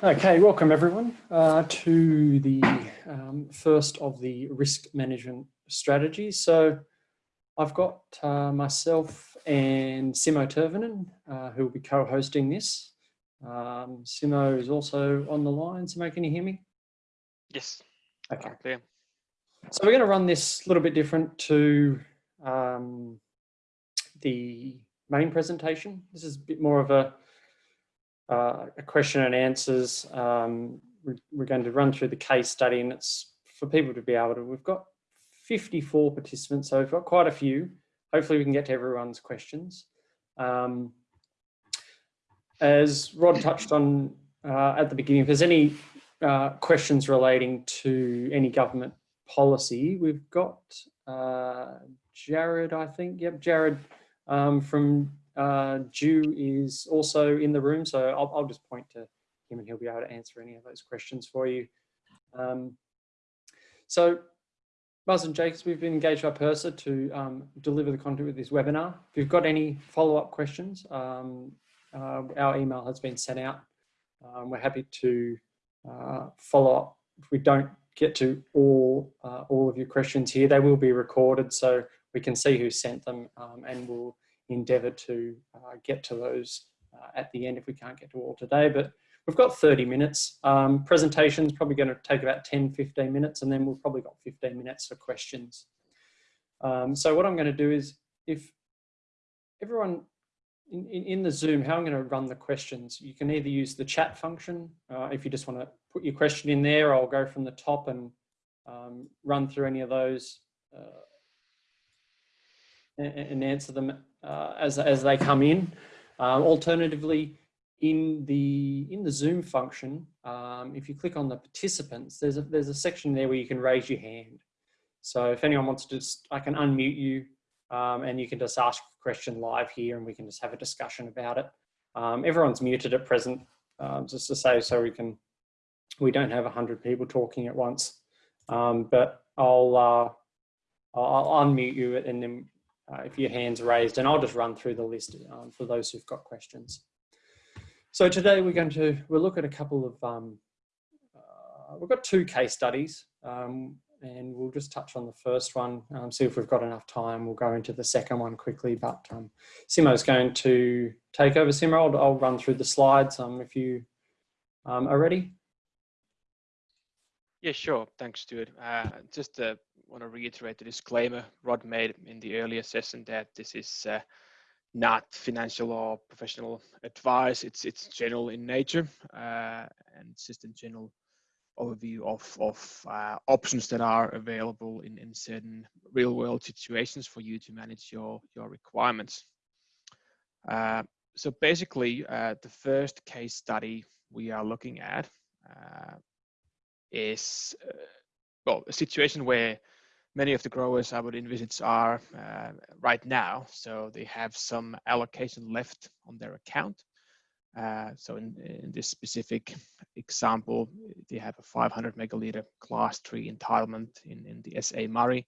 Okay, welcome everyone uh, to the um, first of the risk management strategies. So I've got uh, myself and Simo Tervonen uh, who will be co-hosting this. Um, Simo is also on the line. Simo, can you hear me? Yes. Okay. Clear. So we're going to run this a little bit different to um, the main presentation. This is a bit more of a, uh, a question and answers. Um, we're, we're, going to run through the case study and it's for people to be able to, we've got 54 participants, so we've got quite a few. Hopefully we can get to everyone's questions. Um, as Rod touched on uh, at the beginning, if there's any uh, questions relating to any government policy, we've got uh, Jared, I think. Yep, Jared um, from uh, DEW is also in the room, so I'll, I'll, just point to him and he'll be able to answer any of those questions for you. Um, so Buzz and Jakes, we've been engaged by PIRSA to um, deliver the content with this webinar. If you've got any follow-up questions, um, uh, our email has been sent out. Um, we're happy to uh, follow up. If we don't get to all, uh, all of your questions here, they will be recorded so we can see who sent them um, and we'll endeavour to uh, get to those uh, at the end if we can't get to all today. But we've got 30 minutes. Um, presentation's probably going to take about 10, 15 minutes, and then we've probably got 15 minutes for questions. Um, so what I'm going to do is, if everyone in, in, in, the Zoom, how I'm going to run the questions, you can either use the chat function, uh, if you just want to put your question in there, I'll go from the top and um, run through any of those uh, and, and, answer them uh, as, as they come in. Um, alternatively, in the in the Zoom function, um, if you click on the participants, there's a there's a section there where you can raise your hand. So if anyone wants to, just, I can unmute you, um, and you can just ask a question live here, and we can just have a discussion about it. Um, everyone's muted at present, um, just to say so we can we don't have a hundred people talking at once. Um, but I'll uh, I'll unmute you, and then uh, if your hand's are raised, and I'll just run through the list um, for those who've got questions. So today we're going to, we'll look at a couple of, um, uh, we've got two case studies um, and we'll just touch on the first one, um, see if we've got enough time. We'll go into the second one quickly, but um, Simo's going to take over. Simo, I'll, I'll run through the slides um, if you um, are ready. Yeah, sure. Thanks, Stuart. Uh, just uh, want to reiterate the disclaimer Rod made in the earlier session that this is uh, not financial or professional advice. It's it's general in nature uh, and just a general overview of of uh, options that are available in in certain real world situations for you to manage your your requirements. Uh, so basically, uh, the first case study we are looking at uh, is well a situation where many of the growers I would envisage are uh, right now. So they have some allocation left on their account. Uh, so in, in, this specific example, they have a 500 megaliter class three entitlement in, in the SA Murray,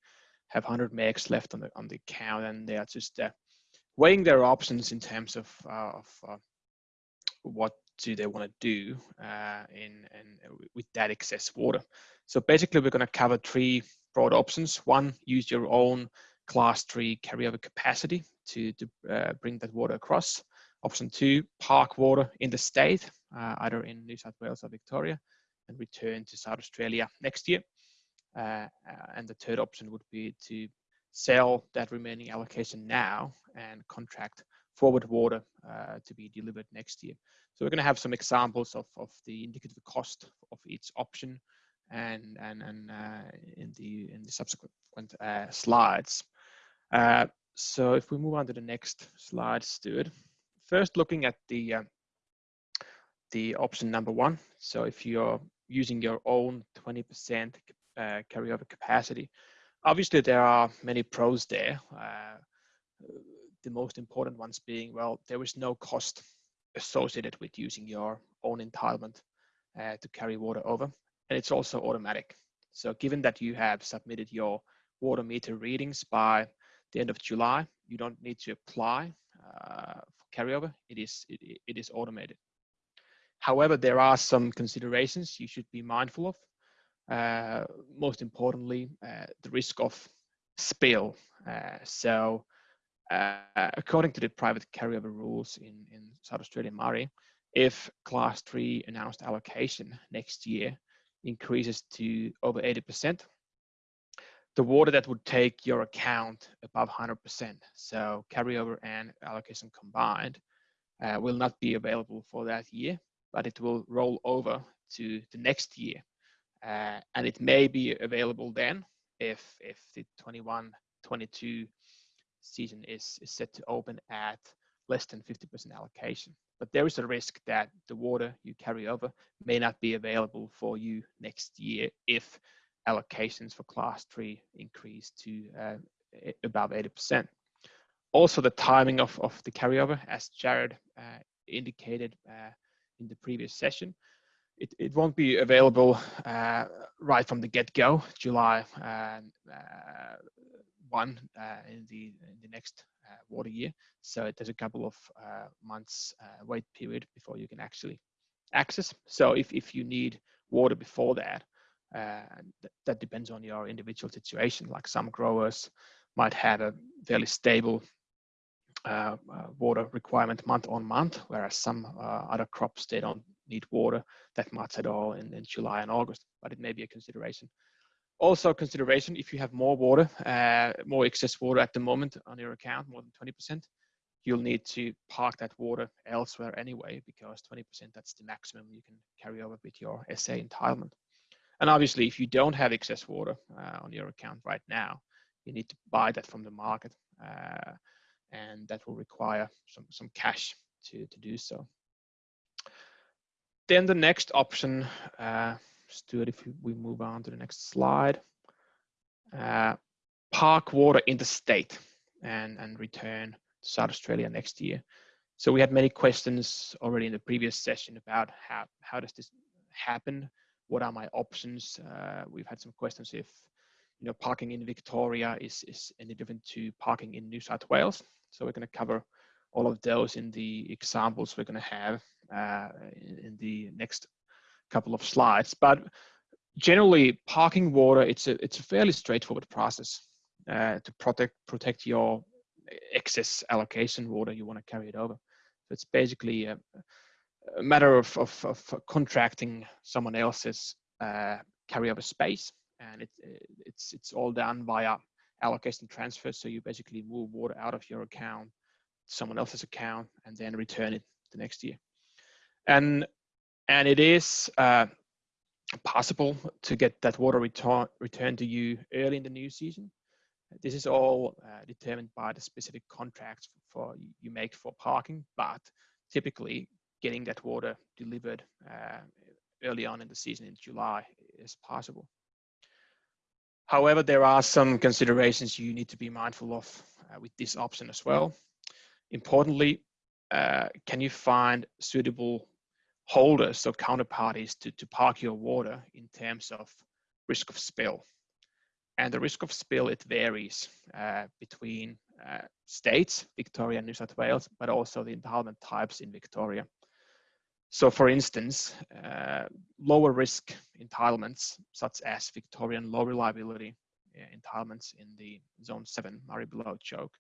have 100 megs left on the on the account, and they are just uh, weighing their options in terms of, uh, of uh, what do they want to do uh, in, in with that excess water. So basically, we're going to cover three broad options. One, use your own class three carryover capacity to, to uh, bring that water across. Option two, park water in the state, uh, either in New South Wales or Victoria, and return to South Australia next year. Uh, uh and the third option would be to sell that remaining allocation now and contract forward water uh, to be delivered next year. So we're going to have some examples of, of the indicative cost of each option and and and uh, in the in the subsequent uh, slides. Uh, so if we move on to the next slide, Stuart. First, looking at the uh, the option number one. So if you're using your own 20% uh, carryover capacity, obviously there are many pros there. Uh, the most important ones being, well, there is no cost associated with using your own entitlement to carry water over and it's also automatic. So given that you have submitted your water meter readings by the end of July, you don't need to apply uh, for carryover. It is, it, it is automated. However, there are some considerations you should be mindful of. Uh, most importantly, uh, the risk of spill. Uh, so, uh, according to the private carryover rules in, in South Australian Murray, if class three announced allocation next year increases to over 80%, the water that would take your account above 100%, so carryover and allocation combined, uh, will not be available for that year, but it will roll over to the next year. Uh, and it may be available then if, if the 21-22 season is, is set to open at less than 50% allocation. But there is a risk that the water you carry over may not be available for you next year if allocations for class three increase to uh, above 80%. Also the timing of, of the carryover, as Jared uh, indicated uh, in the previous session, it, it won't be available uh, right from the get-go, July uh, 1 in, the, in the next water year. So there's a couple of months wait period before you can actually access. So if, if you need water before that, uh, th that depends on your individual situation. Like some growers might have a fairly stable uh, uh, water requirement month on month, whereas some uh, other crops, they don't need water that much at all in, in July and August, but it may be a consideration. Also consideration, if you have more water, uh, more excess water at the moment on your account, more than 20%, you'll need to park that water elsewhere anyway, because 20% that's the maximum you can carry over with your SA entitlement. And obviously, if you don't have excess water uh, on your account right now, you need to buy that from the market. Uh, and that will require some, some cash to, to do so. Then the next option, uh, Stuart, if we move on to the next slide, uh, park water in the state and, and return to South Australia next year. So we had many questions already in the previous session about how, how does this happen? What are my options? Uh, we've had some questions if you know parking in Victoria is, is any different to parking in New South Wales. So we're going to cover all of those in the examples we're going to have uh, in, in, the next couple of slides. But generally, parking water it's a it's a fairly straightforward process uh, to protect protect your excess allocation water you want to carry it over. So it's basically a, a matter of, of, of, contracting someone else's uh, carryover space, and it, it's it's all done via allocation transfer. So you basically move water out of your account, someone else's account, and then return it the next year. And and it is uh, possible to get that water return returned to you early in the new season. This is all uh, determined by the specific contracts for you make for parking, but typically getting that water delivered uh, early on in the season in July is possible. However, there are some considerations you need to be mindful of uh, with this option as well. Importantly, uh, can you find suitable holders or counterparties to, to park your water in terms of risk of spill? And the risk of spill, it varies uh, between uh, states, Victoria and New South Wales, but also the entitlement types in Victoria. So for instance, uh, lower risk entitlements, such as Victorian low reliability uh, entitlements in the zone seven Murray below choke,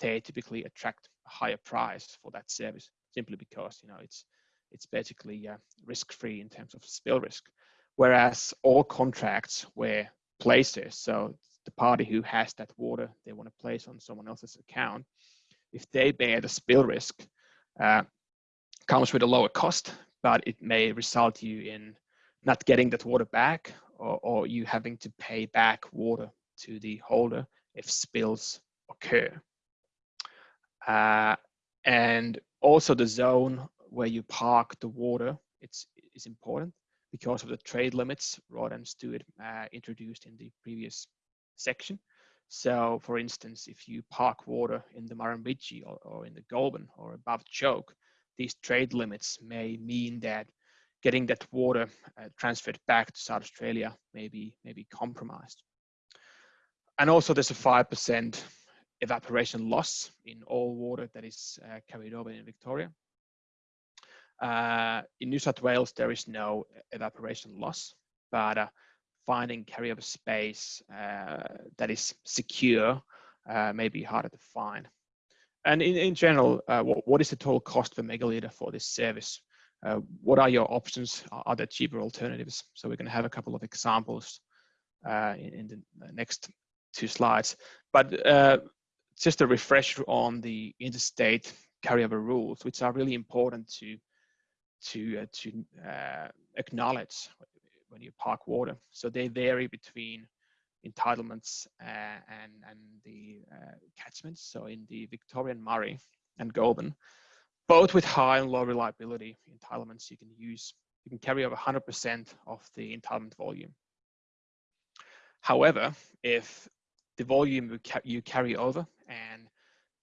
they typically attract a higher price for that service simply because, you know, it's, it's basically uh, risk-free in terms of spill risk. Whereas all contracts where places, so the party who has that water they want to place on someone else's account, if they bear the spill risk, uh, comes with a lower cost, but it may result you in not getting that water back or, or you having to pay back water to the holder if spills occur. Uh, and also the zone where you park the water, it's, it's important because of the trade limits Rod and Stuart uh, introduced in the previous section. So for instance, if you park water in the Murrumbidgee or, or in the Goulburn or above choke, these trade limits may mean that getting that water uh, transferred back to South Australia may be, may be compromised. And also there's a 5% evaporation loss in all water that is uh, carried over in Victoria. Uh, in New South Wales, there is no evaporation loss, but uh, finding carryover space uh, that is secure uh, may be harder to find. And in, in general, uh, what, what is the total cost per megaliter for this service? Uh, what are your options? Are there cheaper alternatives? So we're going to have a couple of examples in, in, the next two slides. But just a refresher on the interstate carryover rules, which are really important to to uh, to uh, acknowledge when you park water. So they vary between entitlements uh, and and the catchments. So in the Victorian Murray and Goulburn, both with high and low reliability entitlements, you can use you can carry over 100% of the entitlement volume. However, if the volume you carry over and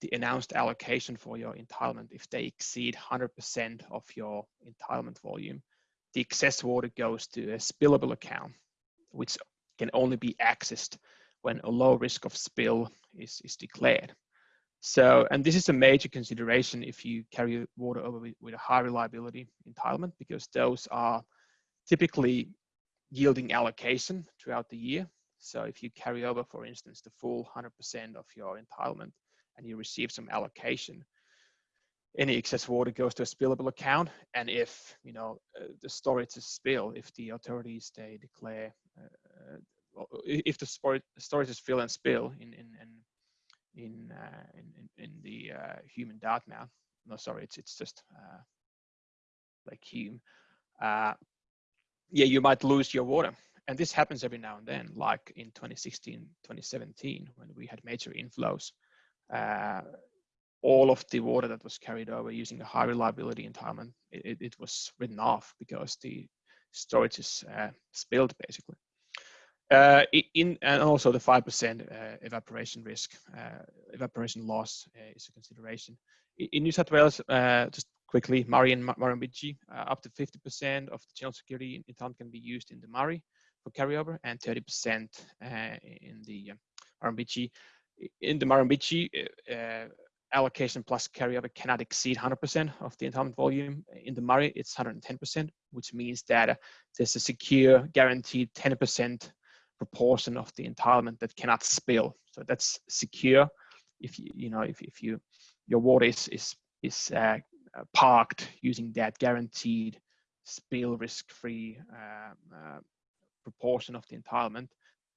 the announced allocation for your entitlement, if they exceed 100% of your entitlement volume, the excess water goes to a spillable account, which can only be accessed when a low risk of spill is, is declared. So, and this is a major consideration if you carry water over with, with a high reliability entitlement, because those are typically yielding allocation throughout the year. So if you carry over, for instance, the full 100% of your entitlement and you receive some allocation, any excess water goes to a spillable account. And if, you know, uh, the storage is spill, if the authorities, they declare, uh, if the storage is fill and spill in, in, in, in, uh, in, in, the uh, human Dartmouth, no, sorry, it's, it's just uh, like Hume, uh, yeah, you might lose your water. And this happens every now and then, like in 2016, 2017, when we had major inflows. Uh, all of the water that was carried over using a high reliability entitlement, it, it was written off because the storage is uh, spilled basically. Uh, in and also the five percent uh, evaporation risk, uh, evaporation loss uh, is a consideration. In New South Wales, just quickly, Murray and Murrumbidgee, up to 50% of the general security entitlement can be used in the Murray for carryover and 30% in the Murrumbidgee. In the Murrumbidgee, allocation plus carryover cannot exceed 100% of the entitlement volume. In the Murray, it's 110%, which means that uh, there's a secure, guaranteed 10% proportion of the entitlement that cannot spill. So that's secure. If you, you know, if, if you, your water is, is, is uh, uh parked using that guaranteed spill risk-free uh, uh, proportion of the entitlement,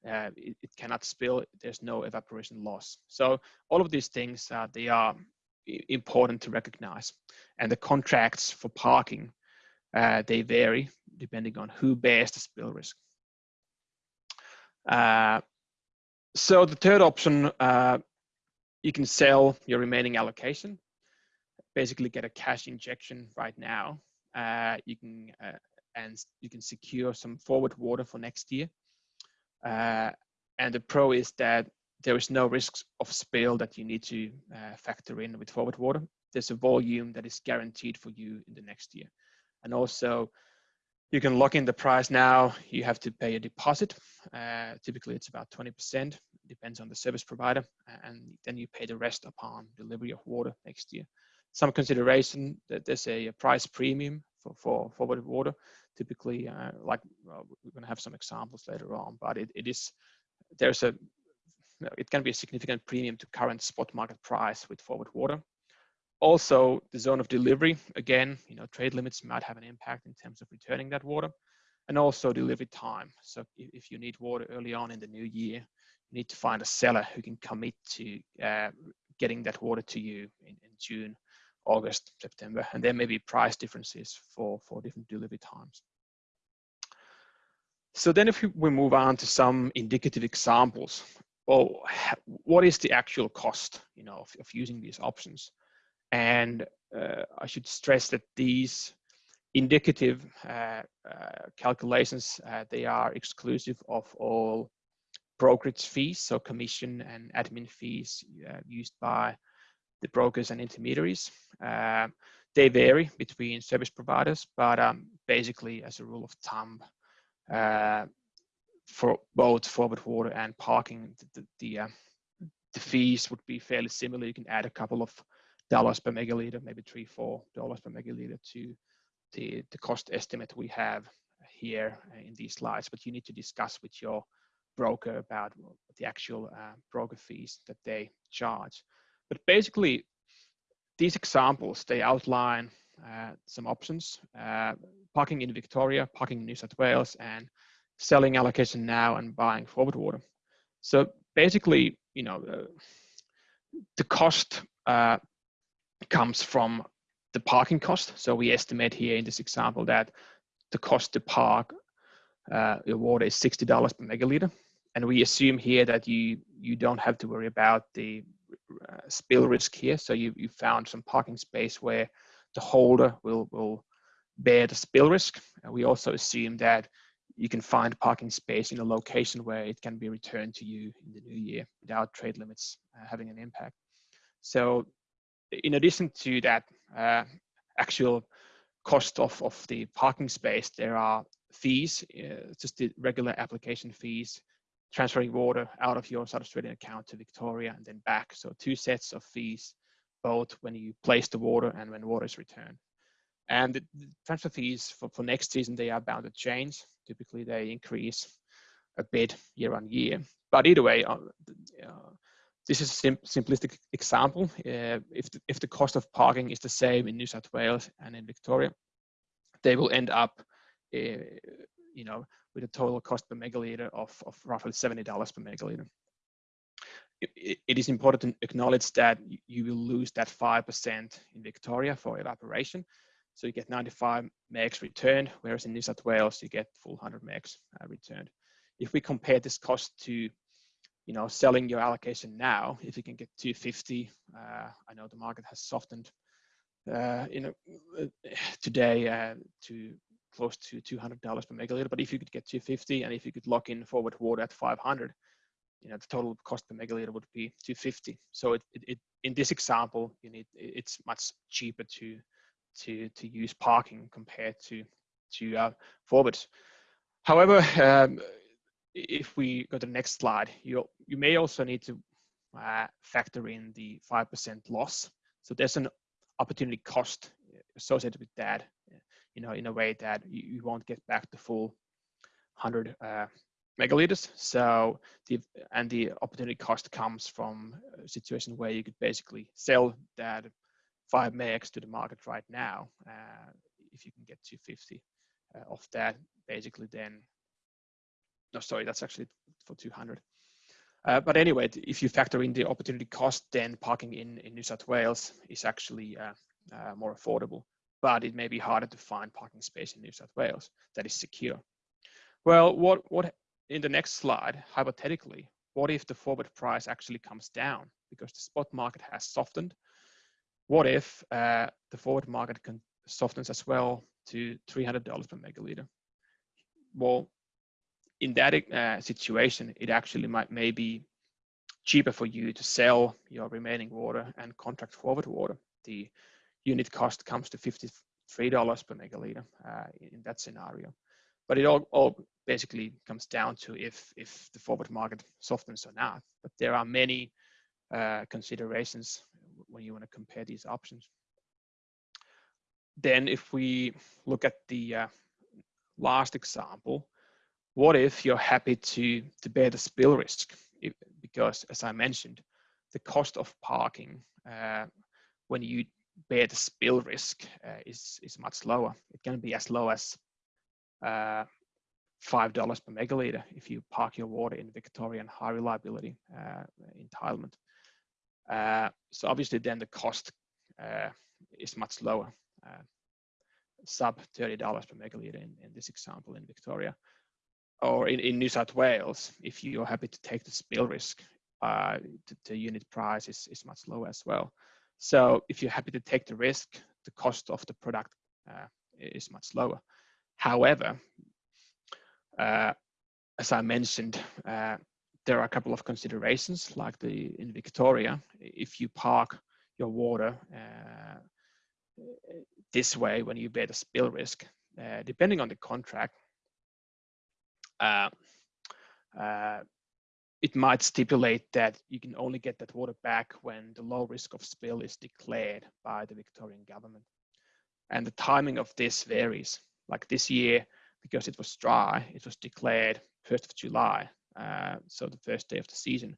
uh, it, it, cannot spill, there's no evaporation loss. So all of these things, uh, they are important to recognize. And the contracts for parking, uh, they vary depending on who bears the spill risk. Uh, so the third option, uh, you can sell your remaining allocation, basically get a cash injection right now. Uh, you can and you can secure some forward water for next year uh, and the pro is that there is no risk of spill that you need to uh, factor in with forward water. There's a volume that is guaranteed for you in the next year. And also you can lock in the price now. You have to pay a deposit. Uh, typically it's about 20%, depends on the service provider. And then you pay the rest upon delivery of water next year. Some consideration that there's a, price premium for, for forward water typically uh, like well, we're going to have some examples later on but it, it is there's a it can be a significant premium to current spot market price with forward water. Also the zone of delivery again you know trade limits might have an impact in terms of returning that water and also delivery time. So if, if you need water early on in the new year you need to find a seller who can commit to uh, getting that water to you in, in june August, September, and there may be price differences for, for different delivery times. So then if we move on to some indicative examples, well, what is the actual cost, you know, of, of using these options? And uh, I should stress that these indicative uh, uh, calculations, uh, they are exclusive of all brokerage fees, so commission and admin fees uh, used by the brokers and intermediaries. Uh, they vary between service providers, but um, basically as a rule of thumb, uh, for both forward water and parking, the, the, uh, the, fees would be fairly similar. You can add a couple of dollars per megaliter, maybe three, four dollars per megaliter to the, the cost estimate we have here in these slides, but you need to discuss with your broker about the actual uh, broker fees that they charge. But basically, these examples, they outline uh, some options, uh, parking in Victoria, parking in New South Wales, and selling allocation now and buying forward water. So basically, you know, uh, the cost uh, comes from the parking cost. So we estimate here in this example that the cost to park uh, your water is $60 per megaliter. And we assume here that you, you don't have to worry about the uh, spill risk here. So you, you found some parking space where the holder will, will bear the spill risk. And we also assume that you can find parking space in a location where it can be returned to you in the new year without trade limits uh, having an impact. So in addition to that uh, actual cost of, of the parking space, there are fees, uh, just the regular application fees, transferring water out of your South Australian account to Victoria and then back. So two sets of fees, both when you place the water and when water is returned. And the transfer fees for, for next season, they are bound to change. Typically they increase a bit year on year. But either way, uh, uh, this is a sim simplistic example. Uh, if, the, if the cost of parking is the same in New South Wales and in Victoria, they will end up, uh, you know, with a total cost per megaliter of, of roughly $70 per megaliter. It, it is important to acknowledge that you will lose that 5% in Victoria for evaporation. So you get 95 megs returned, whereas in New South Wales, you get full 100 megs uh, returned. If we compare this cost to you know, selling your allocation now, if you can get 250, uh, I know the market has softened, uh, you know, uh, today uh, to close to $200 per megaliter. But if you could get 250 and if you could lock in forward water at 500, you know, the total cost per megaliter would be 250. So it, it, it in this example, you need it's much cheaper to to to use parking compared to to uh, forwards. However, um, if we go to the next slide, you you may also need to uh, factor in the 5% loss. So there's an opportunity cost associated with that, you know, in a way that you, you won't get back the full 100 uh, megaliters. So the and the opportunity cost comes from a situation where you could basically sell that five megs to the market right now. Uh, if you can get 250 uh, of that, basically then no, sorry, that's actually for 200. Uh, but anyway, if you factor in the opportunity cost, then parking in, in New South Wales is actually uh, uh, more affordable, but it may be harder to find parking space in New South Wales that is secure. Well, what, what in the next slide, hypothetically, what if the forward price actually comes down because the spot market has softened? What if uh, the forward market can softens as well to $300 per megaliter? Well, in that uh, situation, it actually might may be cheaper for you to sell your remaining water and contract forward water. The unit cost comes to $53 per megaliter uh, in that scenario. But it all, all basically comes down to if, if the forward market softens or not. But there are many uh, considerations when you want to compare these options. Then if we look at the uh, last example, what if you're happy to, to bear the spill risk? If, because as I mentioned, the cost of parking uh, when you bear the spill risk uh, is, is much lower. It can be as low as uh, $5 per megaliter if you park your water in Victorian high reliability uh, entitlement. Uh, so obviously then the cost uh, is much lower, sub $30 per megaliter in, in this example in Victoria or in, in New South Wales, if you're happy to take the spill risk, uh, the, the, unit price is, is much lower as well. So if you're happy to take the risk, the cost of the product uh, is much lower. However, uh, as I mentioned, uh, there are a couple of considerations like the in Victoria, if you park your water uh, this way when you bear the spill risk, uh, depending on the contract, uh, it might stipulate that you can only get that water back when the low risk of spill is declared by the Victorian government. and the timing of this varies. Like this year, because it was dry, it was declared 1st of July, uh, so the first day of the season.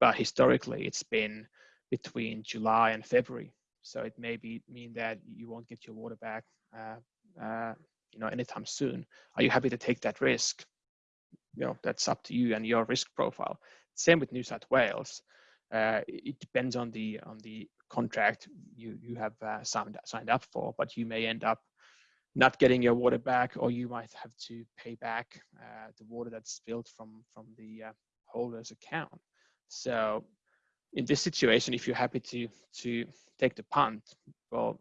But historically, it's been between July and February. So it may be mean that you won't get your water back, uh, uh, you know, anytime soon. Are you happy to take that risk? You know, that's up to you and your risk profile. Same with New South Wales. Uh, it depends on the on the contract you you have uh, signed signed up for, but you may end up not getting your water back, or you might have to pay back uh, the water that's spilled from from the uh, holder's account. So, in this situation, if you're happy to to take the punt, well,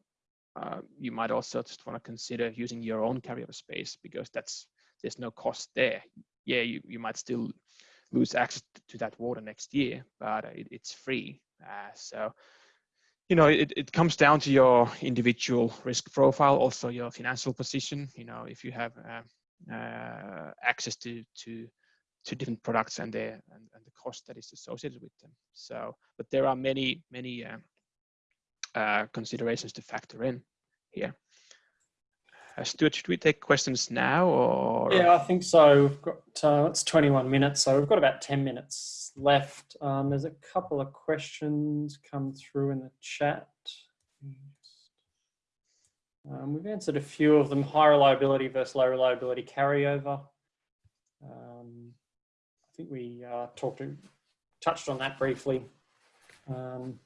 uh, you might also just want to consider using your own carryover space because that's there's no cost there. Yeah, you you might still lose access to that water next year, but it, it's free. Uh, so you know, it, it comes down to your individual risk profile, also your financial position. You know, if you have uh, uh, access to to to different products and the and, and, the cost that is associated with them. So, but there are many many uh, uh considerations to factor in here. Uh, Stuart, should we take questions now or? Yeah, I think so. We've got, uh, it's 21 minutes, so we've got about 10 minutes left. Um, there's a couple of questions come through in the chat. Um, we've answered a few of them, high reliability versus low reliability carryover. Um, I think we uh, talked to, touched on that briefly. Um,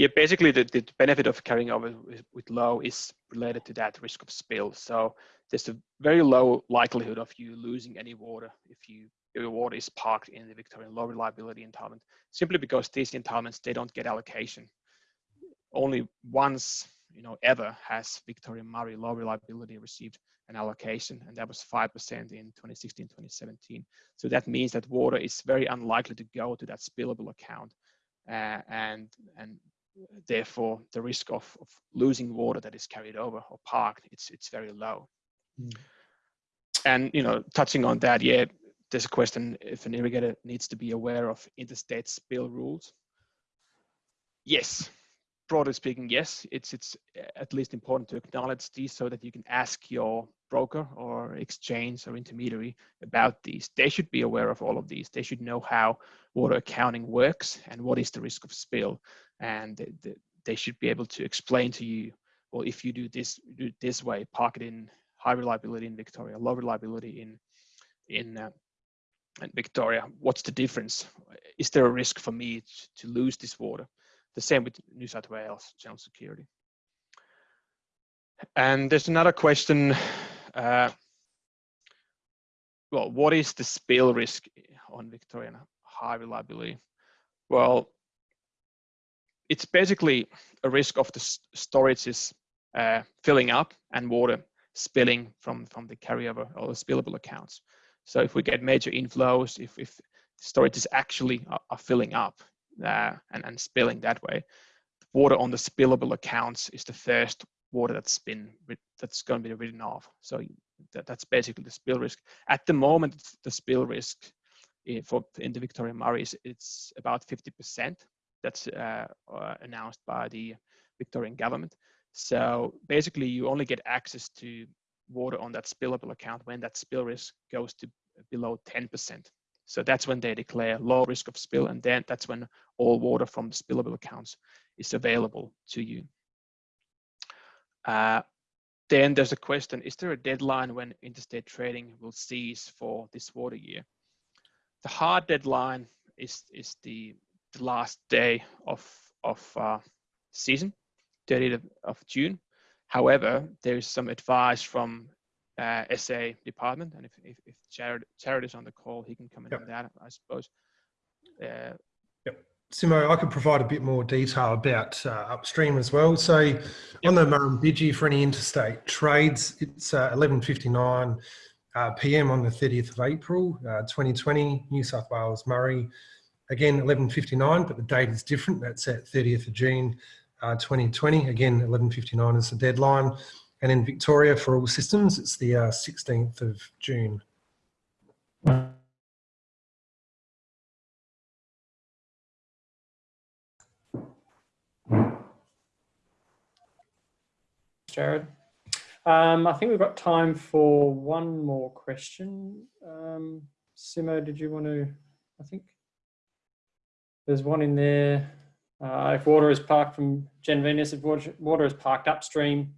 yeah, basically the, the benefit of carrying over with, low is related to that risk of spill. So there's a very low likelihood of you losing any water if you if your water is parked in the Victorian low reliability entitlement, simply because these entitlements they don't get allocation. Only once, you know, ever has Victoria Murray low reliability received an allocation, and that was 5% in 2016, 2017. So that means that water is very unlikely to go to that spillable account, uh, and and therefore the risk of, of losing water that is carried over or parked it's it's very low. Mm. and you know touching on that yeah there's a question if an irrigator needs to be aware of interstate spill rules. Yes. Broadly speaking yes. It's it's at least important to acknowledge these so that you can ask your broker or exchange or intermediary about these. They should be aware of all of these. They should know how water accounting works and what is the risk of spill and they, they should be able to explain to you, well, if you do this do this way, park it in high reliability in Victoria, low reliability in in, uh, in Victoria. What's the difference? Is there a risk for me to lose this water? The same with New South Wales General Security. And there's another question. Uh, well, what is the spill risk on Victorian high reliability? Well, it's basically a risk of the storages uh, filling up and water spilling from, from the carryover or the spillable accounts. So if we get major inflows, if, if storages actually are, are filling up uh, and, and spilling that way, water on the spillable accounts is the first water that's been that's going to be written off. So that, that's basically the spill risk. At the moment, the spill risk eh, for in the Victoria Murray is it's about 50% that's uh, uh, announced by the Victorian government. So basically, you only get access to water on that spillable account when that spill risk goes to below 10%. So that's when they declare low risk of spill, and then that's when all water from the spillable accounts is available to you. Uh, then there's a question, is there a deadline when interstate trading will cease for this water year? The hard deadline is, is the the last day of of uh, season, 30th of June. However, there is some advice from uh, SA department, and if, if, if Jared, Jared is on the call, he can comment yep. on that, I suppose. Uh, yep. Simo, I could provide a bit more detail about uh, upstream as well. So yep. on the Murrumbidgee for any interstate trades, it's 11.59 uh, uh PM on the 30th of April, 2020, uh, New South Wales, Murray, Again, 11.59, but the date is different. That's at 30th of June uh, 2020. Again, 11.59 is the deadline. And in Victoria, for all systems, it's the uh, 16th of June. Jared. Um, I think we've got time for one more question. Um, Simo, did you want to, I think there's one in there. Uh, if water is parked from Gen Venus, if water, is parked upstream,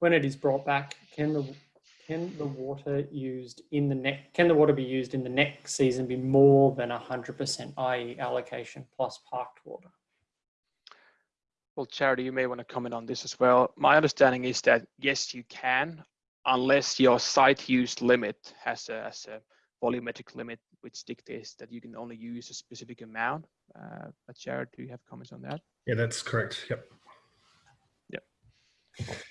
when it is brought back, can the can the water used in the next can the water be used in the next season be more than 100% i.e. allocation plus parked water? Well, Charity, you may want to comment on this as well. My understanding is that yes, you can, unless your site use limit has a, has a volumetric limit, which dictates that you can only use a specific amount. Uh, but Jared, do you have comments on that? Yeah, that's correct. Yep. Yep.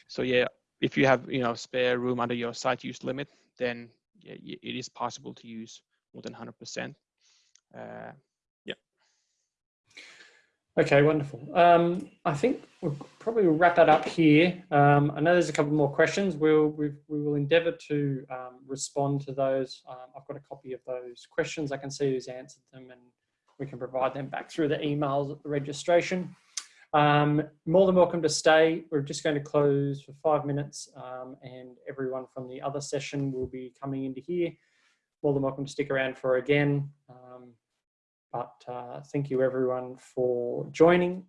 So yeah, if you have you know spare room under your site use limit, then yeah, it is possible to use more than 100%. Uh, Okay, wonderful. Um, I think we'll probably wrap that up here. Um, I know there's a couple more questions. We'll we've, we will endeavour to um, respond to those. Um, I've got a copy of those questions. I can see who's answered them, and we can provide them back through the emails at the registration. Um, more than welcome to stay. We're just going to close for five minutes, um, and everyone from the other session will be coming into here. More than welcome to stick around for again. But uh, thank you everyone for joining